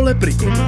leprikonu.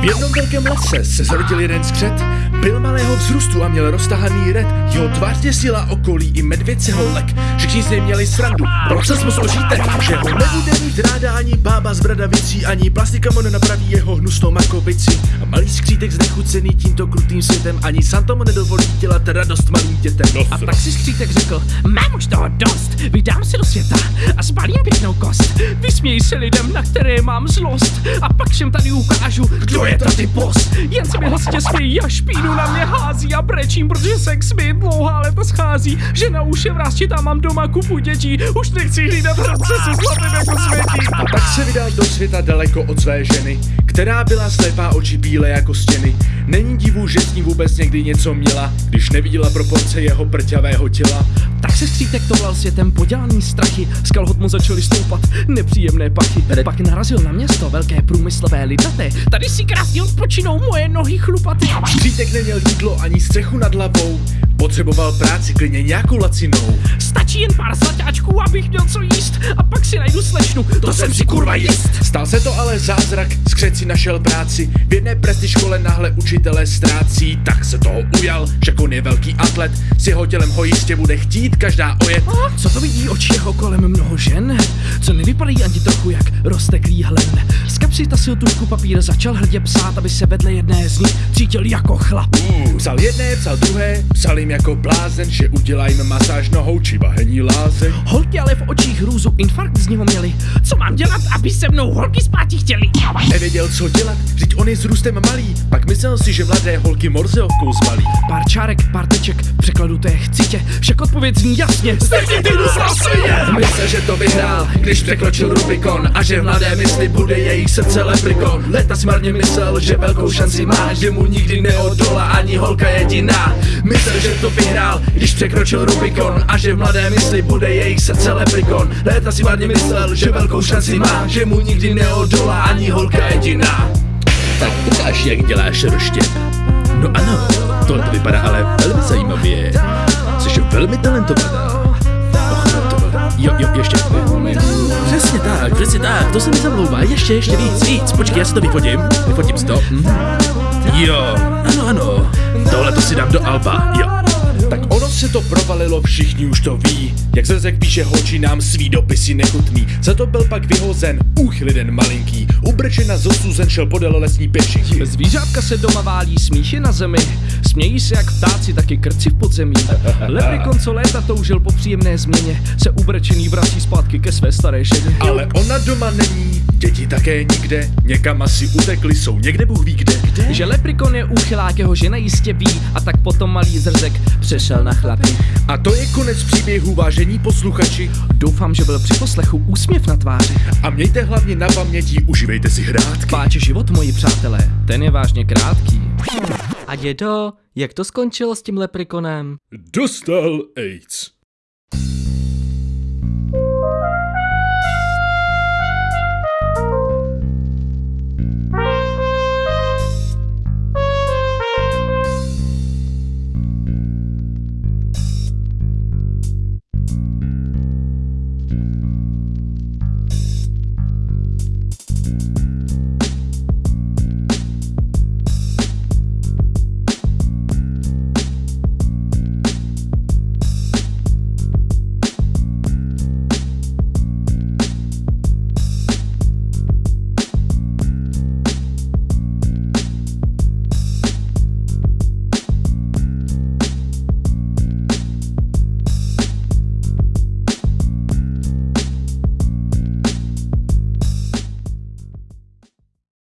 V jednom velkém lese se zrodil jeden skřet, byl malého vzrůstu a měl roztahaný red. Jeho tvář děsila okolí i medvěd se ho lek. Všichni z něj měli srandu, proces mu složíte, že ho nebude mít ráda ani bába z bradavicí, ani plastika mu nenapraví jeho hnusnou makovici. A malý skřítek znechucený tímto krutým světem, ani Santo mu nedovolí dělat radost malým dětem. A tak si skřítek řekl, mám už toho dost, vydám se do světa a spalím pěknou kost. Vysměj se lidem, na které mám zlost a pak všem tady ukážu, kdo je tady boss. Jen se mi hlasitě smějí a špínu na mě hází a brečím, protože sex mi dlouhá léta schází. Žena už je vrásčitá, mám doma kupu dětí, už nechci hlídat hradce se zlatem jako světí. A tak se vydal do světa daleko od své ženy, která byla slepá oči bílé jako stěny. Není divu, že s ní vůbec někdy něco měla, když neviděla proporce jeho prťavého těla. Tak se skřítek toulal světem podělaný strachy, z kalhot mu začaly stoupat nepříjemné pachy. Pak narazil na město velké průmyslové lidnaté, tady si krásně odpočinou moje nohy chlupaté. Skřítek neměl jídlo ani střechu nad hlavou, potřeboval práci klidně nějakou lacinou. Stačí jen pár slaťáčků, abych měl co jíst a pak si najdu slečnu, to jsem si kurva jist. Stal se to ale zázrak, skřet si našel práci, v jedné presti škole náhle učitelé ztrácí, tak se toho ujal, však on je velký atlet, s jeho tělem ho jistě bude chtít každá ojet. A co to vidí oči jeho kolem mnoho žen, co nevypadají ani trochu jak rozteklý hlen. Z kapsy tasil tušku papír, začal hrdě psát, aby se vedle jedné z nich cítil jako chlap. Uh, psal jedné, psal druhé, psal jim jako blázen, že udělajme masáž nohou či bahení lázeň. Holky ale v očích hrůzu infarkt z něho měli. Co mám dělat, aby se mnou holky spáti chtěli? Nevěděl, co dělat, vždyť on je s růstem malý, pak myslel si, že mladé holky morzeovkou zbalí. Pár čárek, pár teček, v překladu té chci tě, však odpověď zní jasně. Stejně ty Myslel, že to vyhrál, když překročil Rubikon a že v mladé mysli bude jejich srdce leprikon. Leta smarně myslel, že velkou šanci má, že mu nikdy neodolá ani holka jediná. Myslel, že to vyhrál, když překročil Rubikon a že v mladé mysli bude jejich srdce leprikon. Léta si marně myslel, že velkou šanci má, že mu nikdy neodolá ani holka jediná. Tak ukáž, jak děláš roštěp. No ano, tohle to vypadá ale velmi zajímavě. Jsi velmi talentovaná. Och, to, jo, jo, ještě. Přesně tak, to se mi zamlouvá. Ještě, ještě víc, víc. Počkej, já si to vyfotím. Vyfotím si to. Mhm. Jo, ano, ano. Tohle to si dám do Alba, jo. Tak ono se to provalilo, všichni už to ví. Jak Zezek píše holčinám svý dopisy nechutný. Za to byl pak vyhozen, úchyl jeden malinký. Ubrčena zosuzen šel podél lesní pěšinky. Zvířátka se doma válí, smíchy na zemi. Smějí se jak ptáci, taky krci v podzemí. Leprikon, co léta toužil po příjemné změně, se ubrečený vrací zpátky ke své staré ženě. Ale ona doma není, děti také nikde. Někam asi utekli, jsou někde Bůh ví kde. Že leprikon je úchylák, jeho žena jistě ví a tak potom malý zrzek přešel na chlapy. A to je konec příběhu, vážení posluchači. Doufám, že byl při poslechu úsměv na tváři. A mějte hlavně na paměti, užívejte si hrátky. Páč život, moji přátelé, ten je vážně krátký. A dědo, jak to skončilo s tím leprikonem? Dostal AIDS.